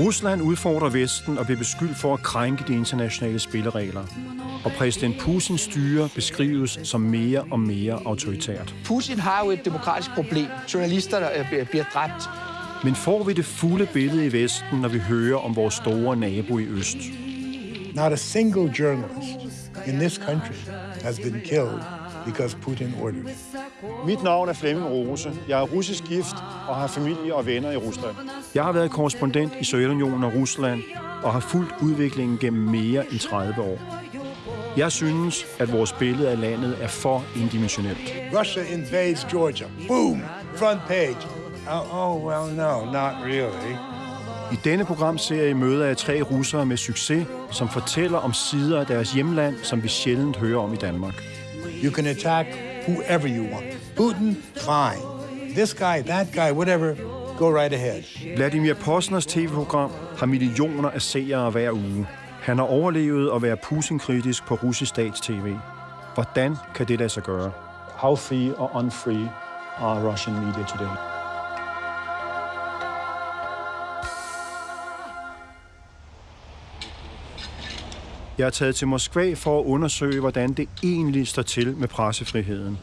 Rusland udfordrer Vesten og bliver beskyldt for at krænke de internationale spilleregler. Og præsident Putins styre beskrives som mere og mere autoritært. Putin har jo et demokratisk problem. Journalister der øh, bliver dræbt. Men får vi det fulde billede i Vesten, når vi hører om vores store nabo i øst? Not a single journalist in this country has been killed because Putin ordered it. Mit navn er Flemming Rose. Jeg er russisk gift og har familie og venner i Rusland. Jeg har været korrespondent i Sovjetunionen og Rusland og har fulgt udviklingen gennem mere end 30 år. Jeg synes, at vores billede af landet er for indimensionelt. Russia invades Georgia. Boom! Front page. Oh, oh well, no, not really. I denne programserie møder jeg tre russere med succes, som fortæller om sider af deres hjemland, som vi sjældent hører om i Danmark. You can attack whoever you want. Putin, fine. This guy, that guy, whatever, go right ahead. Vladimir Posners tv-program har millioner af seere hver uge. Han har overlevet at være Putin-kritisk på russisk stats-tv. Hvordan kan det lade sig gøre? How free or unfree are Russian media today? Jeg er taget til Moskva for at undersøge, hvordan det egentlig står til med pressefriheden.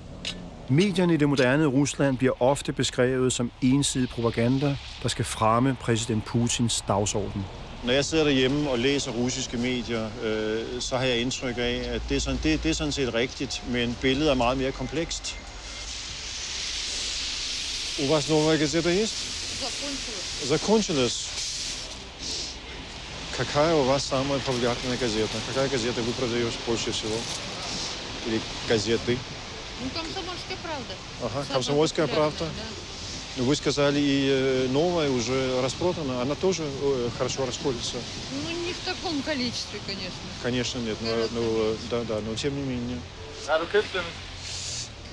Medierne i det moderne Rusland bliver ofte beskrevet som ensidig propaganda, der skal fremme præsident Putins dagsorden. Når jeg sidder derhjemme og læser russiske medier, øh, så har jeg indtryk af, at det er, sådan, det, det er sådan set rigtigt, men billedet er meget mere komplekst. У вас новая газета есть? Закончилась. Закончилась. Какая у вас самая популярная газета? Какая газета вы продаете больше всего? Или газеты? Ну, комсомольская правда. Ага, Самая комсомольская правда. да. Ну, Вы сказали, и э, новая уже распродана. Она тоже э, хорошо расходится? Ну, не в таком количестве, конечно. Конечно, нет. Но, но, øh, да, да, но тем не менее. Har du købt den?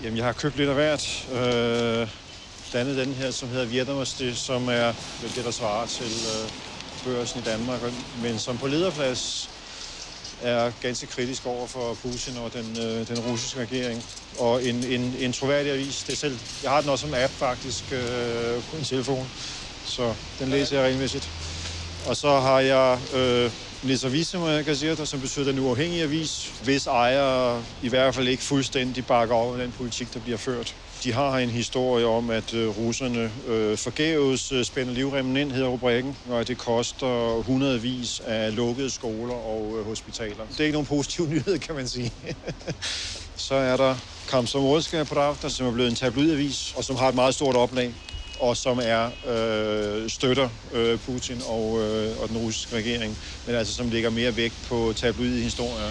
Jamen, jeg har købt lidt af hvert. Øh, blandt andet den her, som hedder Vjetnamosti, som er vel det, der svarer til øh, børsen i Danmark, men som på lederplads er ganske kritisk over for Putin og den, øh, den russiske regering. Og en, en, en troværdig avis, det er selv, jeg har den også som app faktisk øh, på en telefon, så den læser jeg regelmæssigt. Og så har jeg øh, Nezavisima Gazeta, som betyder den uafhængige avis, hvis ejere i hvert fald ikke fuldstændig bakker over den politik, der bliver ført. De har en historie om, at øh, russerne øh, forgæves øh, spænder livremmen ind, hedder rubrikken, og at det koster hundredvis af lukkede skoler og øh, hospitaler. Det er ikke nogen positiv nyhed, kan man sige. Så er der på Pravda, som er blevet en tabloidavis, og som har et meget stort oplag, og som er øh, støtter øh, Putin og, øh, og den russiske regering, men altså som lægger mere vægt på tabloide historier.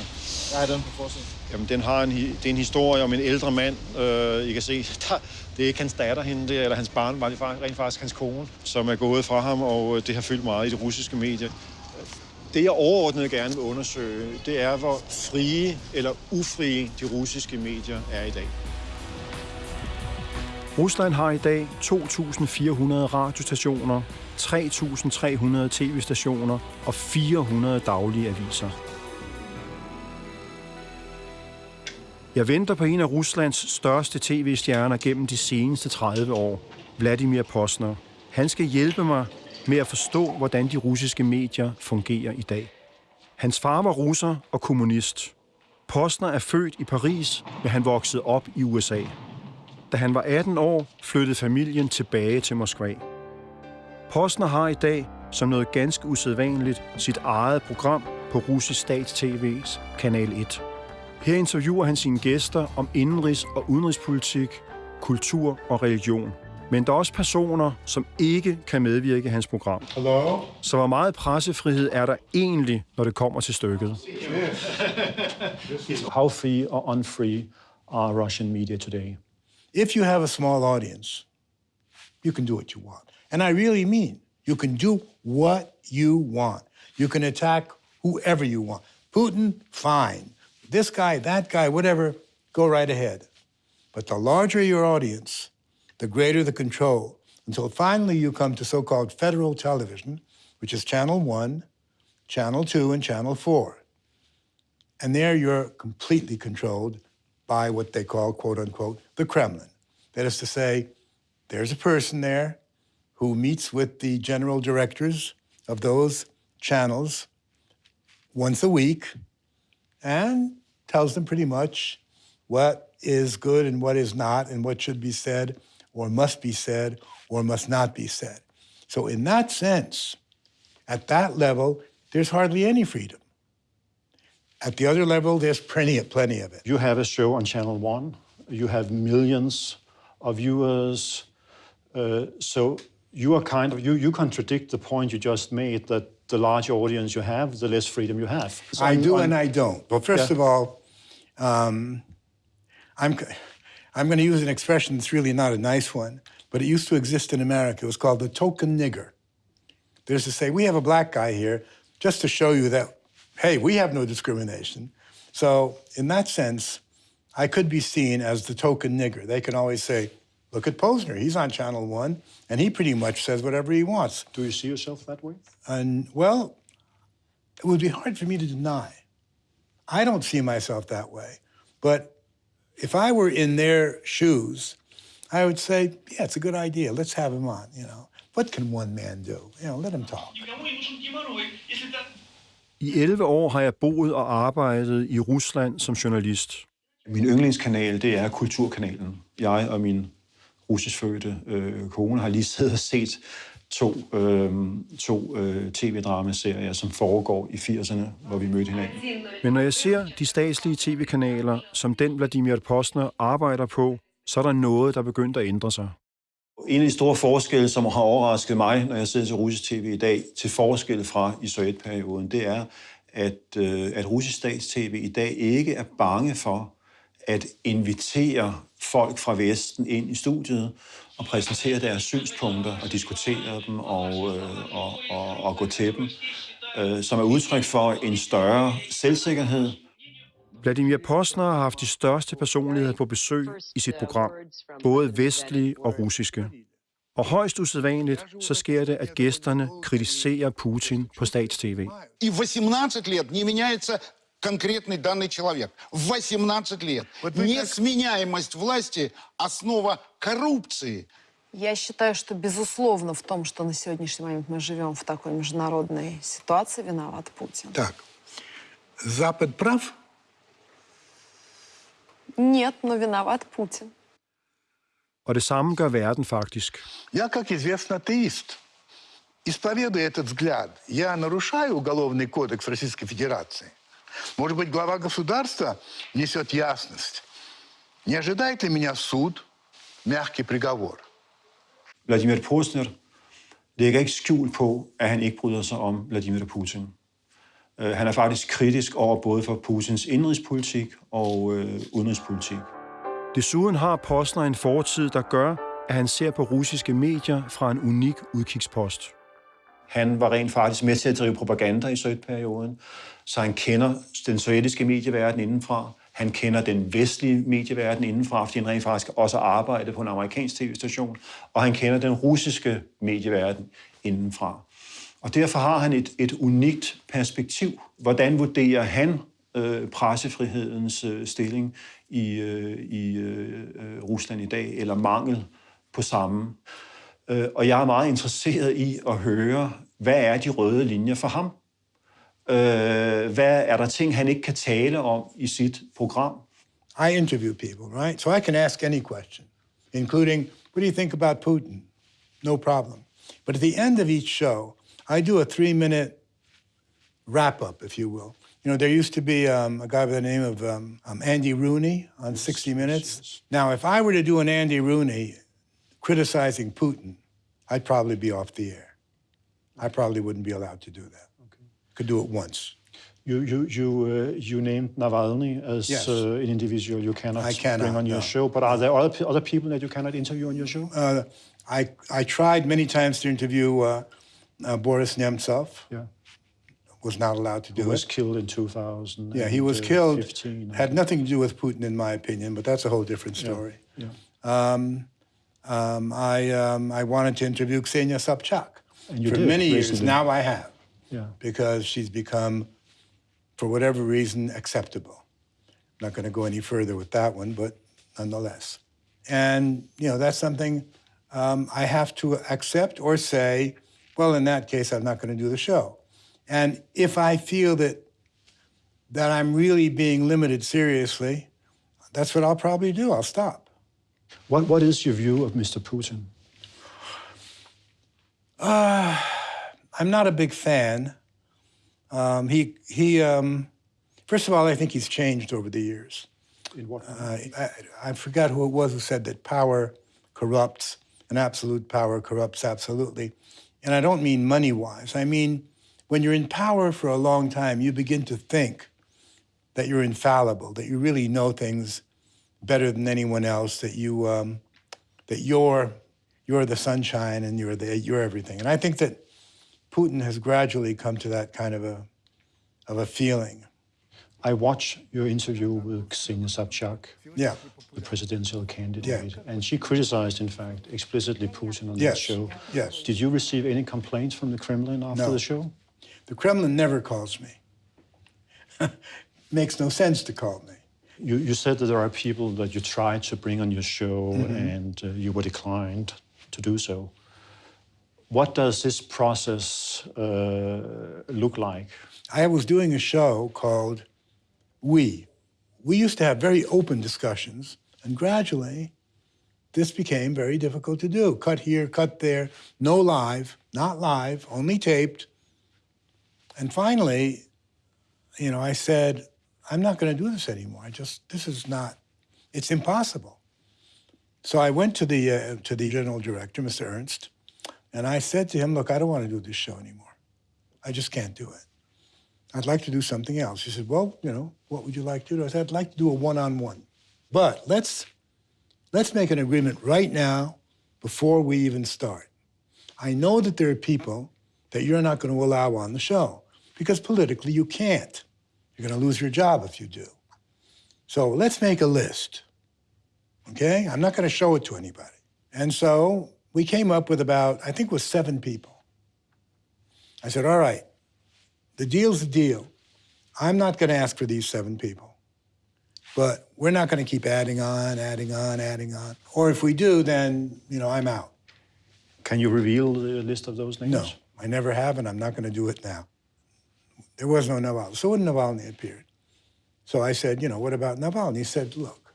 Der er den på forsiden. Jamen, den har en, det er en historie om en ældre mand. Øh, I kan se, der, det er ikke hans datter hende, det er, eller hans barn, var det rent faktisk hans kone, som er gået fra ham, og øh, det har fyldt meget i de russiske medier. Det, jeg overordnet gerne vil undersøge, det er, hvor frie eller ufrie de russiske medier er i dag. Rusland har i dag 2.400 radiostationer, 3.300 tv-stationer og 400 daglige aviser. Jeg venter på en af Ruslands største tv-stjerner gennem de seneste 30 år, Vladimir Posner. Han skal hjælpe mig med at forstå, hvordan de russiske medier fungerer i dag. Hans far var russer og kommunist. Posner er født i Paris, men han voksede op i USA. Da han var 18 år, flyttede familien tilbage til Moskva. Posner har i dag, som noget ganske usædvanligt, sit eget program på russisk stats-TV's Kanal 1. Her interviewer han sine gæster om indenrigs- og udenrigspolitik, kultur og religion. Men der er også personer, som ikke kan medvirke i hans program. Hello? Så hvor meget pressefrihed er der egentlig, når det kommer til stykket? How free or unfree are Russian media today? If you have a small audience, you can do what you want. And I really mean, you can do what you want. You can attack whoever you want. Putin, fine. This guy, that guy, whatever, go right ahead. But the larger your audience, the greater the control, until finally you come to so called federal television, which is Channel 1, Channel 2, and Channel 4. And there you're completely controlled by what they call, quote unquote, the Kremlin. That is to say, there's a person there who meets with the general directors of those channels once a week and tells them pretty much what is good and what is not, and what should be said, or must be said, or must not be said. So, in that sense, at that level, there's hardly any freedom. At the other level, there's plenty of, plenty of it. You have a show on Channel One. You have millions of viewers. Uh, so you are kind of you you contradict the point you just made that the larger audience you have, the less freedom you have. So I on- do on- and I don't. Well, first Yeah. of all, um, I'm, I'm going to use an expression that's really not a nice one, but it used to exist in America. It was called the token nigger. There's to say, we have a black guy here just to show you that, hey, we have no discrimination. So, in that sense, I could be seen as the token nigger. They can always say, look at Posner. He's on Channel One, and he pretty much says whatever he wants. Do you see yourself that way? And well, it would be hard for me to deny. I don't see myself that way. But if I were in their shoes, I would say, yeah, it's a good idea. Let's have him on, you know. What can one man do? You know, let him talk. I 11 år har jeg boet og arbejdet i Rusland som journalist. Min yndlingskanal, det er Kulturkanalen. Jeg og min russiskfødte øh, kone har lige siddet og set to, øh, to øh, tv-dramaserier, som foregår i 80'erne, hvor vi mødte hinanden. Men når jeg ser de statslige tv-kanaler, som den Vladimir Postner arbejder på, så er der noget, der er begyndt at ændre sig. En af de store forskelle, som har overrasket mig, når jeg sidder til russisk tv i dag, til forskel fra i sovjetperioden, det er, at, øh, at russisk statstv i dag ikke er bange for at invitere folk fra Vesten ind i studiet og præsentere deres synspunkter og diskutere dem og, øh, og, og, og gå til dem, øh, som er udtryk for en større selvsikkerhed, Vladimir Postner har haft de største personligheder på besøg i sit program, både vestlige og russiske. Og højst usædvanligt, så sker det, at gæsterne kritiserer Putin på statstv. И в 18 лет не меняется конкретный данный человек. В 18 лет. Вот вы как- Несменяемость власти – основа коррупции. Я считаю, что безусловно в том, что на сегодняшний момент мы живем в такой международной ситуации, виноват Путин. Так, Запад прав? Нет, но виноват Путин. Og det samme gør verden faktisk. Я, как известно, атеист. Исповедуя этот взгляд, я нарушаю Уголовный кодекс Российской Федерации. Может быть, глава государства несет ясность. Не ожидает ли меня суд мягкий приговор? Vladimir Postner lægger ikke skjul på, at han ikke bryder sig om Vladimir Putin. Øh, Han er faktisk kritisk over både for Putins indrigspolitik og øh, udenrigspolitik. Desuden har Postner en fortid, der gør, at han ser på russiske medier fra en unik udkigspost. Han var rent faktisk med til at drive propaganda i sovjetperioden, så han kender den sovjetiske medieverden indenfra. Han kender den vestlige medieverden indenfra, fordi han rent faktisk også arbejdede på en amerikansk tv-station, og han kender den russiske medieverden indenfra. Og derfor har han et, et unikt perspektiv. Hvordan vurderer han øh, pressefrihedens øh, stilling i, øh, i øh, Rusland i dag, eller mangel på samme? Øh, og jeg er meget interesseret i at høre, hvad er de røde linjer for ham? Øh, hvad er der ting, han ikke kan tale om i sit program? I interview people, right? So I can ask any question, including, what do you think about Putin? No problem. But at the end of each show, I do a three minute wrap up, if you will. You know, there used to be um, a guy by the name of um, um, Andy Rooney on 60 Minutes. Now, if I were to do an Andy Rooney criticizing Putin, I'd probably be off the air. I probably wouldn't be allowed to do that. Could do it once. You, you, you, uh, you named Navalny as Yes. uh, an individual you cannot, I cannot, bring on your no. show, but are there other, other people that you cannot interview on your show? Uh, I, I tried many times to interview uh, Boris Nemtsov. yeah. Was not allowed to do Who was it. killed in 2000. Yeah, he was killed. 15. Had nothing to do with Putin, in my opinion, but that's a whole different story. yeah. Um, um, I, um, I wanted to interview Ksenia Sobchak. And you For did many years recently. now, I have, Yeah. because she's become, for whatever reason, acceptable. I'm not going to go any further with that one, but nonetheless. And, you know, that's something um, I have to accept or say well, in that case, I'm not going to do the show. And if I feel that that I'm really being limited seriously, that's what I'll probably do. I'll stop. What, what is your view of Mr. Putin? I'm not a big fan. Um, he he. Um, first of all, I think he's changed over the years. In what Uh, I, I forgot who it was who said that power corrupts, and absolute power corrupts absolutely. And I don't mean money wise. I mean, when you're in power for a long time, you begin to think that you're infallible, that you really know things better than anyone else, that you um, that you're you're the sunshine and you're the you're everything. And I think that Putin has gradually come to that kind of a of a feeling. I watched your interview with Ksenia Sobchak, Yeah. the presidential candidate, and she criticized, in fact, explicitly Putin on Yes, that show. yes. Did you receive any complaints from the Kremlin after No. the show? The Kremlin never calls me. Makes no sense to call me. You, you said that there are people that you tried to bring on your show Mm-hmm. and uh, you were declined to do so. What does this process uh, look like? I was doing a show called We. We used to have very open discussions, and gradually, this became very difficult to do. Cut here, cut there, no live, not live, only taped. And finally, you know, I said, I'm not going to do this anymore. I just, this is not, it's impossible. So I went to the, uh, to the general director, Mr. Ernst, and I said to him, look, I don't want to do this show anymore. I just can't do it. I'd like to do something else. He said, well, you know, what would you like to do? I said, I'd like to do a one-on-one. But let's, let's make an agreement right now before we even start. I know that there are people that you're not going to allow on the show because politically you can't. You're going to lose your job if you do. So let's make a list. Okay? I'm not going to show it to anybody. And so we came up with about, I think it was seven people. I said, all right, the deal's the deal. I'm not going to ask for these seven people. But we're not going to keep adding on, adding on, adding on. Or if we do, then, you know, I'm out. Can you reveal the list of those names? No, I never have, and I'm not going to do it now. There was no Navalny. So when Navalny appeared, so I said, you know, what about Navalny? He said, look,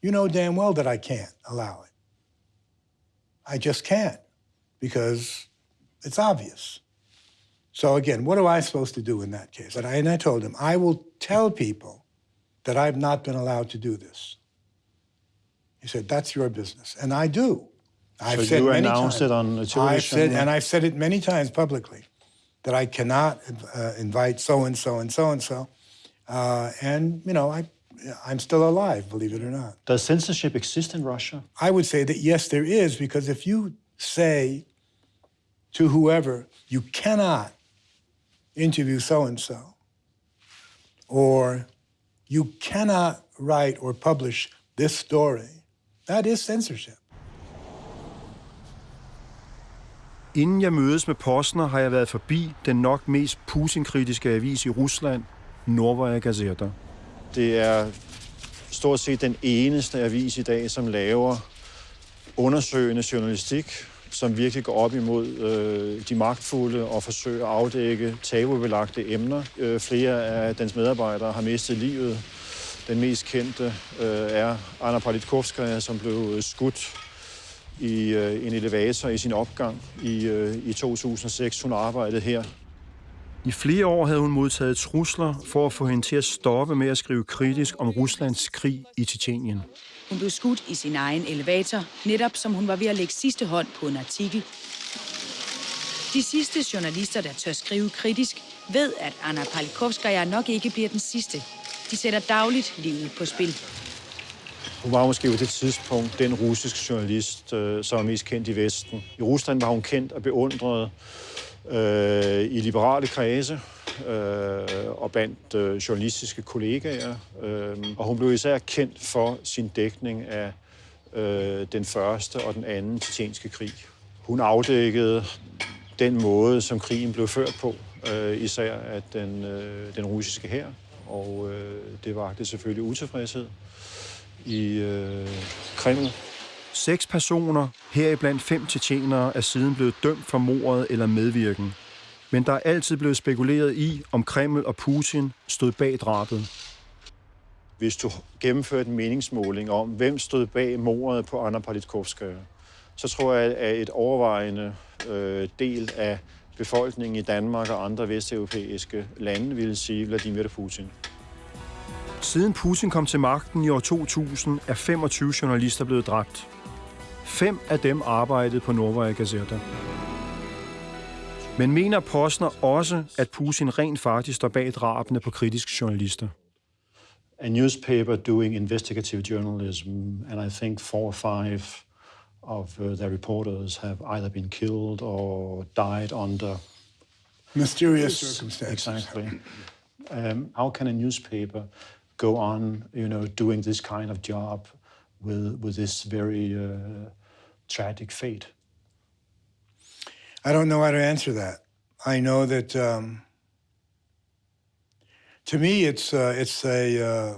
you know damn well that I can't allow it. I just can't because it's obvious. So again, what am I supposed to do in that case? And I, and I told him, I will tell people that I've not been allowed to do this. He said, that's your business. And I do. I've So said you many announced times- it on the I've television? said, and I've said it many times publicly, that I cannot uh, invite so-and-so and so-and-so. Uh, and, you know, I, I'm still alive, believe it or not. Does censorship exist in Russia? I would say that yes, there is, because if you say to whoever, you cannot interview so-and-so, or you cannot write or publish this story, that is censorship. Inden jeg mødes med Posner, har jeg været forbi den nok mest Putin-kritiske avis i Rusland, Novaya Gazeta. Det er stort set den eneste avis i dag, som laver undersøgende journalistik, som virkelig går op imod øh, de magtfulde og forsøger at afdække tabubelagte emner. Øh, flere af dens medarbejdere har mistet livet. Den mest kendte øh, er Anna Politkovskaya, som blev øh, skudt i øh, en elevator i sin opgang i, øh, i 2006. Hun arbejdede her. I flere år havde hun modtaget trusler for at få hende til at stoppe med at skrive kritisk om Ruslands krig i Tjetjenien. Hun blev skudt i sin egen elevator, netop som hun var ved at lægge sidste hånd på en artikel. De sidste journalister, der tør skrive kritisk, ved, at Anna Palikovskaya nok ikke bliver den sidste. De sætter dagligt livet på spil. Hun var måske på det tidspunkt den russiske journalist, øh, som er mest kendt i Vesten. I Rusland var hun kendt og beundret øh, i liberale kredse øh, og blandt øh, journalistiske kollegaer. Øh, og hun blev især kendt for sin dækning af øh, den første og den anden tjetjenske krig. Hun afdækkede den måde, som krigen blev ført på, øh, især af den, øh, den russiske hær. Og øh, det var det selvfølgelig utilfredshed i øh, Kreml, Seks personer, heriblandt fem tjetjenere, er siden blevet dømt for mordet eller medvirken. Men der er altid blevet spekuleret i, om Kreml og Putin stod bag drabet. Hvis du gennemførte en meningsmåling om, hvem stod bag mordet på Anna Politkovskaya, så tror jeg, at et overvejende øh, del af befolkningen i Danmark og andre vesteuropæiske lande ville sige Vladimir Putin. Siden Putin kom til magten i år 2000, er 25 journalister blevet dræbt. Fem af dem arbejdede på Novaya Gazeta. Men mener Posner også, at Putin rent faktisk står bag drabene på kritiske journalister? A newspaper doing investigative journalism, and I think four or five of uh, their reporters have either been killed or died under Mysterious circumstances. Exactly. Um, how can a newspaper go on, you know, doing this kind of job with with this very uh, tragic fate? I don't know how to answer that. I know that um, to me, it's uh, it's a uh,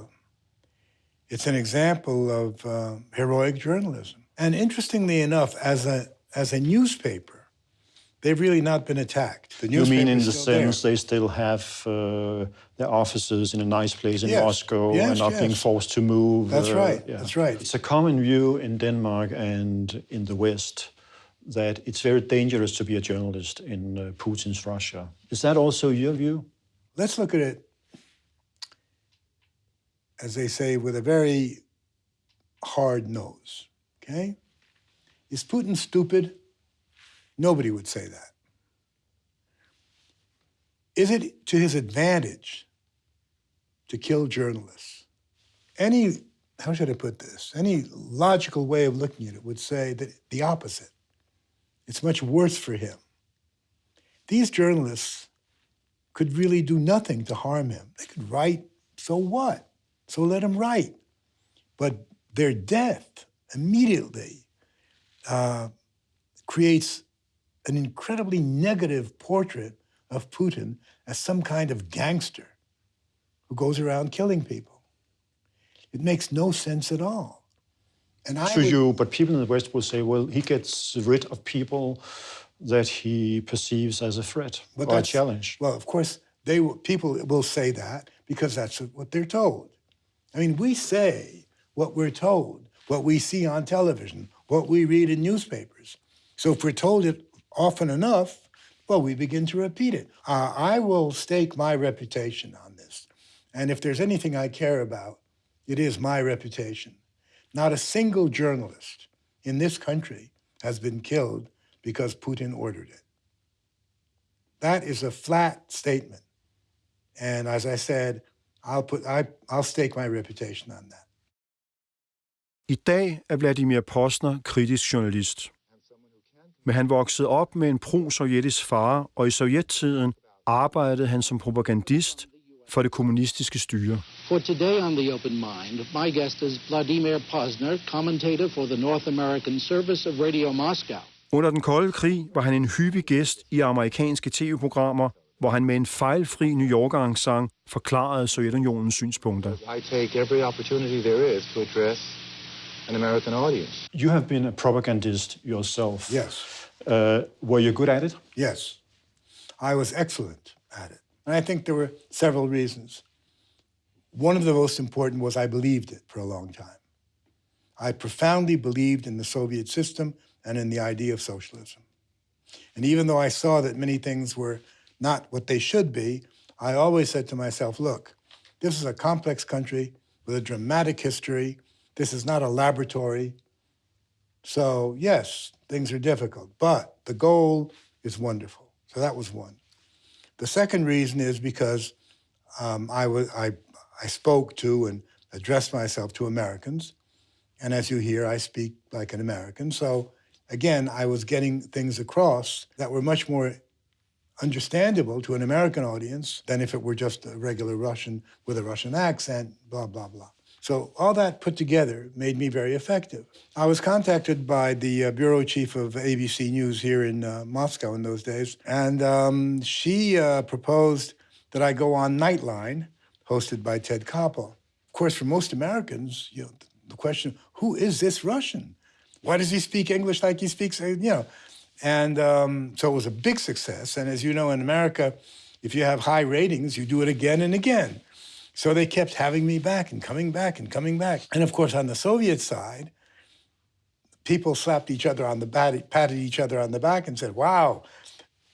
it's an example of uh, heroic journalism. And interestingly enough, as a as a newspaper, they've really not been attacked. The You mean in the still there. sense they still have uh, their offices in a nice place in Yes. Moscow Yes, and not being forced to move? That's uh, right, that's right. It's a common view in Denmark and in the West that it's very dangerous to be a journalist in uh, Putin's Russia. Is that also your view? Let's look at it, as they say, with a very hard nose. Okay, is Putin stupid? Nobody would say that. Is it to his advantage to kill journalists? Any, how should I put this? Any logical way of looking at it would say that the opposite. It's much worse for him. These journalists could really do nothing to harm him. They could write, so what? So let him write. But their death immediately uh, creates an incredibly negative portrait of Putin as some kind of gangster who goes around killing people. It makes no sense at all. And I to would- you, but people in the West will say, well, he gets rid of people that he perceives as a threat But or a challenge. Well, of course, they will, people will say that because that's what they're told. I mean, we say what we're told, what we see on television, what we read in newspapers. So if we're told it often enough, well, we begin to repeat it. Uh, I will stake my reputation on this. And if there's anything I care about, it is my reputation. Not a single journalist in this country has been killed because Putin ordered it. That is a flat statement. And as I said, I'll put I, I'll stake my reputation on that. I dag er Vladimir Posner kritisk journalist. Men han voksede op med en pro-sovjetisk far, og i sovjettiden arbejdede han som propagandist for det kommunistiske styre. For today on The Open Mind, my guest is Vladimir Posner, commentator for the North American service of Radio Moscow. Under den kolde krig var han en hyppig gæst i amerikanske tv-programmer, hvor han med en fejlfri New Yorker-accent forklarede Sovjetunionens synspunkter. I take every opportunity there is to address an American audience. You have been a propagandist yourself. Yes. Uh, were you good at it? Yes, I was excellent at it. And I think there were several reasons. One of the most important was I believed it for a long time. I profoundly believed in the Soviet system and in the idea of socialism. And even though I saw that many things were not what they should be, I always said to myself, look, this is a complex country with a dramatic history. This is not a laboratory. So, yes, things are difficult, but the goal is wonderful. So that was one. The second reason is because um, I, was, I, I spoke to and addressed myself to Americans. And as you hear, I speak like an American. So again, I was getting things across that were much more understandable to an American audience than if it were just a regular Russian with a Russian accent, blah, blah, blah. So all that put together made me very effective. I was contacted by the uh, bureau chief of ABC News here in uh, Moscow in those days, and um, she uh, proposed that I go on Nightline, hosted by Ted Koppel. Of course, for most Americans, you know, the question, who is this Russian? Why does he speak English like he speaks, uh, you know? And um, so it was a big success. And as you know, in America, if you have high ratings, you do it again and again. So they kept having me back and coming back and coming back. And of course, on the Soviet side, people slapped each other on the back, patted each other on the back and said, wow,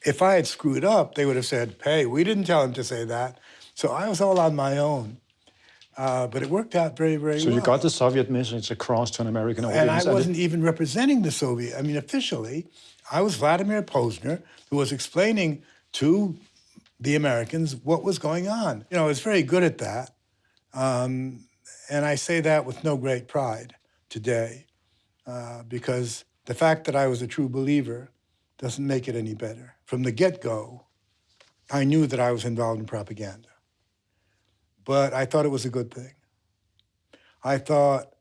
if I had screwed up, they would have said, hey, we didn't tell him to say that. So I was all on my own. Uh, but it worked out very, very So well. So you got the Soviet message across to an American audience. And I wasn't even representing the Soviet. I mean, officially, I was Vladimir Posner, who was explaining to the Americans what was going on. You know, I was very good at that. Um, and I say that with no great pride today, uh, because the fact that I was a true believer doesn't make it any better. From the get-go, I knew that I was involved in propaganda. But I thought it was a good thing. I thought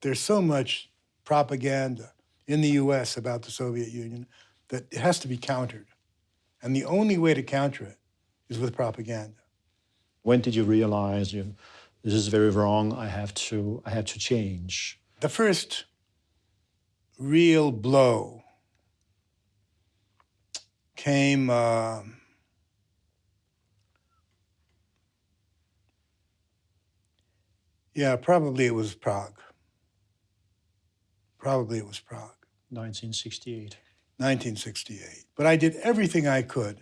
there's so much propaganda in the US about the Soviet Union that it has to be countered. And the only way to counter it is with propaganda. When did you realize you, this is very wrong? I have to. I have to change. The first real blow came uh, yeah, probably it was Prague. Probably it was Prague. 1968. 1968. But I did everything I could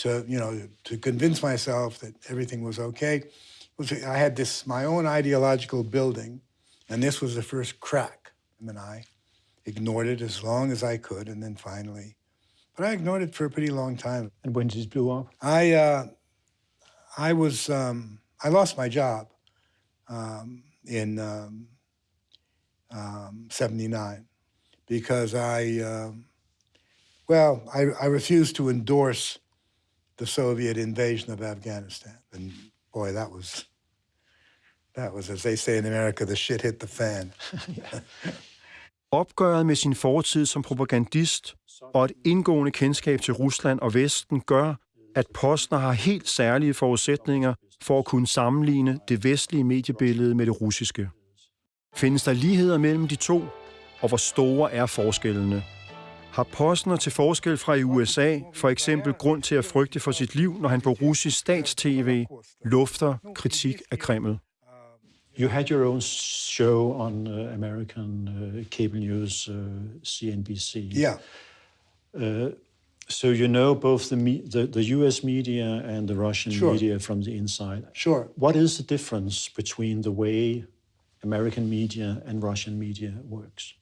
to, you know, to convince myself that everything was okay. Was- I had this, my own ideological building, and this was the first crack. And then I ignored it as long as I could, and then finally, but I ignored it for a pretty long time. And when did it blow up? I, uh, I was, um, I lost my job um, in um, um, 79 because I, um, well, I, I refused to endorse the Soviet invasion of Afghanistan. And boy, that was, that was, as they say in America, the shit hit the fan. Opgøret med sin fortid som propagandist og et indgående kendskab til Rusland og Vesten gør, at Postner har helt særlige forudsætninger for at kunne sammenligne det vestlige mediebillede med det russiske. Findes der ligheder mellem de to, og hvor store er forskellene? Har Postner til forskel fra i USA for eksempel grund til at frygte for sit liv, når han på russisk statstv lufter kritik af Kreml? You had your own show on uh, American uh, cable news, uh, CNBC. Yeah. Uh, so you know both the, me- the the U.S. media and the Russian Sure. media from the inside. Sure. What is the difference between the way American media and Russian media works?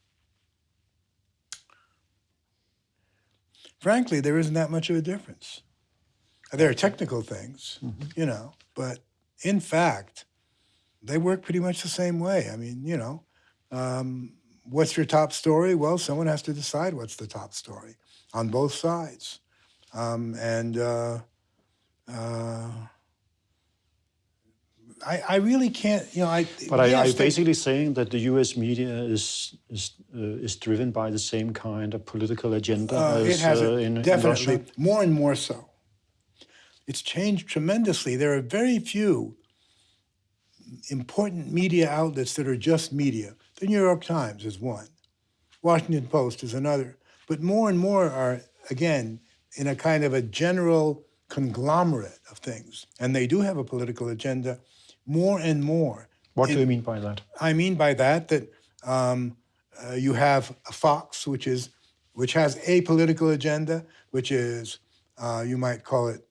Frankly, there isn't that much of a difference. There are technical things, you know, but in fact, they work pretty much the same way. I mean, you know, um, what's your top story? Well, someone has to decide what's the top story on both sides. Um, and uh, uh, I, I really can't, you know, I. But are, are yes, you they- basically saying that the U.S. media is is uh, is driven by the same kind of political agenda Uh, as it has uh, in, in definitely Russia? more and more so. It's changed tremendously. There are very few important media outlets that are just media. The New York Times is one. Washington Post is another. But more and more are, again, in a kind of a general conglomerate of things. And they do have a political agenda more and more. What do you mean by that? I mean by that that um, uh, you have a Fox, which is which has a political agenda, which is uh, you might call it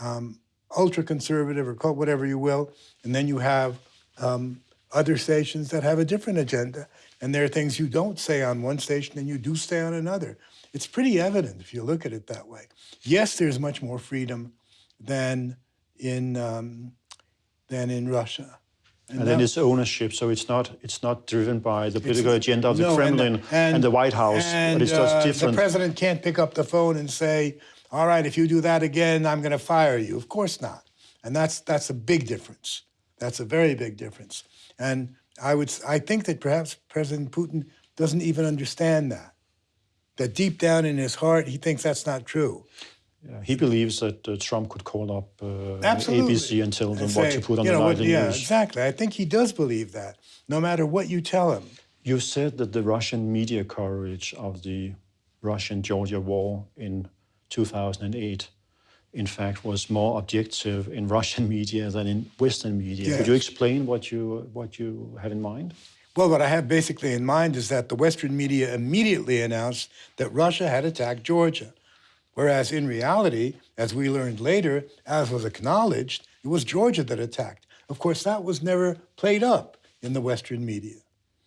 um, ultra conservative or call whatever you will, and then you have um, other stations that have a different agenda, and there are things you don't say on one station and you do say on another. It's pretty evident if you look at it that way. Yes, there's much more freedom than in um, than in Russia. And, then that- it's ownership, so it's not it's not driven by the political agenda of the No, and- Kremlin and, the White House, and, but it's just uh, different. The president can't pick up the phone and say, "All right, if you do that again, I'm going to fire you." Of course not, and that's that's a big difference. That's a very big difference. And I would I think that perhaps President Putin doesn't even understand that. That deep down in his heart, he thinks that's not true. Yeah, he believes that uh, Trump could call up uh, ABC and tell them And what to put on you the know, what- nightly yeah, news. exactly. I think he does believe that, no matter what you tell him. You said that the Russian media coverage of the Russian-Georgia war in 2008 in fact, was more objective in Russian media than in Western media. Yes. Could you explain what you what you have in mind? Well, what I have basically in mind is that the Western media immediately announced that Russia had attacked Georgia. Whereas in reality, as we learned later, as was acknowledged, it was Georgia that attacked. Of course, that was never played up in the Western media.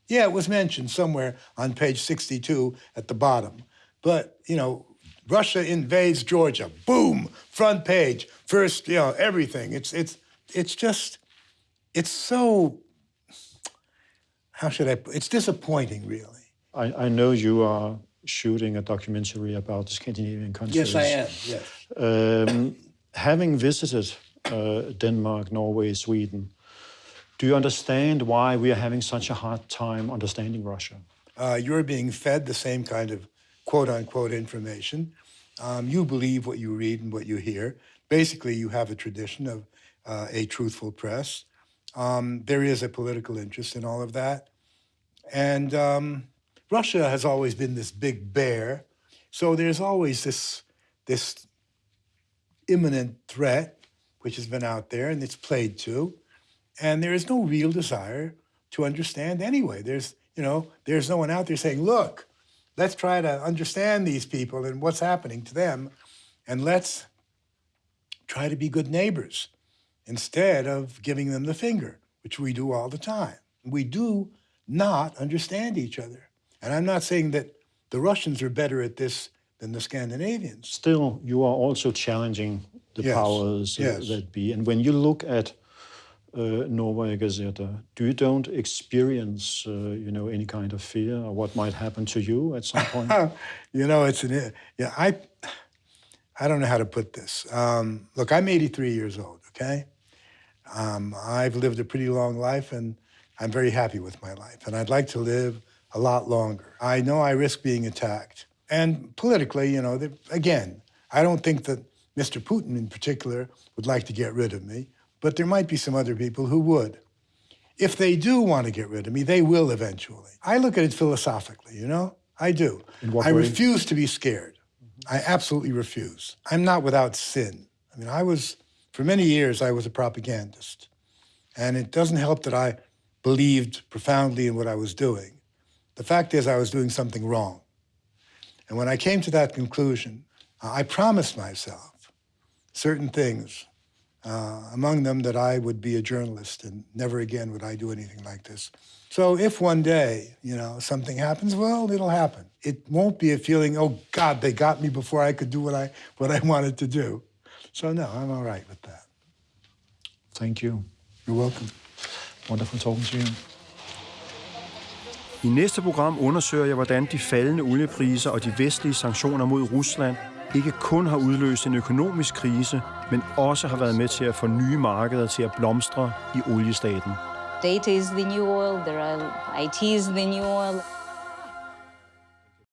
Yeah, it was mentioned somewhere on page 62 at the bottom. But, you know, Russia invades Georgia. Boom, front page, first, you know, everything. It's it's it's just it's so how should I put it's disappointing really. I, I know you are shooting a documentary about the Scandinavian countries. Yes, I am. Yes. Um, having visited uh, Denmark, Norway, Sweden, do you understand why we are having such a hard time understanding Russia? Uh, you're being fed the same kind of quote unquote information. Um, you believe what you read and what you hear. Basically, you have a tradition of uh, a truthful press. Um, there is a political interest in all of that. And um, Russia has always been this big bear. So there's always this, this imminent threat, which has been out there and it's played to. And there is no real desire to understand anyway. There's, you know, there's no one out there saying, look, let's try to understand these people and what's happening to them, and let's try to be good neighbors instead of giving them the finger, which we do all the time. We do not understand each other. And I'm not saying that the Russians are better at this than the Scandinavians. Still, you are also challenging the Yes, powers uh, yes. that be. And when you look at uh, Novaya Gazeta, do you don't experience, uh, you know, any kind of fear or what might happen to you at some point? you know, it's an yeah. I I don't know how to put this. Um, look, I'm 83 years old. Okay, um, I've lived a pretty long life, and I'm very happy with my life, and I'd like to live a lot longer. I know I risk being attacked, and politically, you know, again, I don't think that Mr. Putin in particular would like to get rid of me, but there might be some other people who would. If they do want to get rid of me, they will eventually. I look at it philosophically, you know? I do. I way? refuse to be scared. I absolutely refuse. I'm not without sin. I mean, I was, for many years, I was a propagandist. And it doesn't help that I believed profoundly in what I was doing. The fact is, I was doing something wrong. And when I came to that conclusion, I promised myself certain things, uh, among them that I would be a journalist and never again would I do anything like this. So if one day, you know, something happens, well, it'll happen. It won't be a feeling, oh God, they got me before I could do what I what I wanted to do. So no, I'm all right with that. Thank you. You're welcome. Wonderful talking to you. I næste program undersøger jeg, hvordan de faldende oliepriser og de vestlige sanktioner mod Rusland ikke kun har udløst en økonomisk krise, men også har været med til at få nye markeder til at blomstre i oliestaten. Data is the new oil, there are IT is the new oil.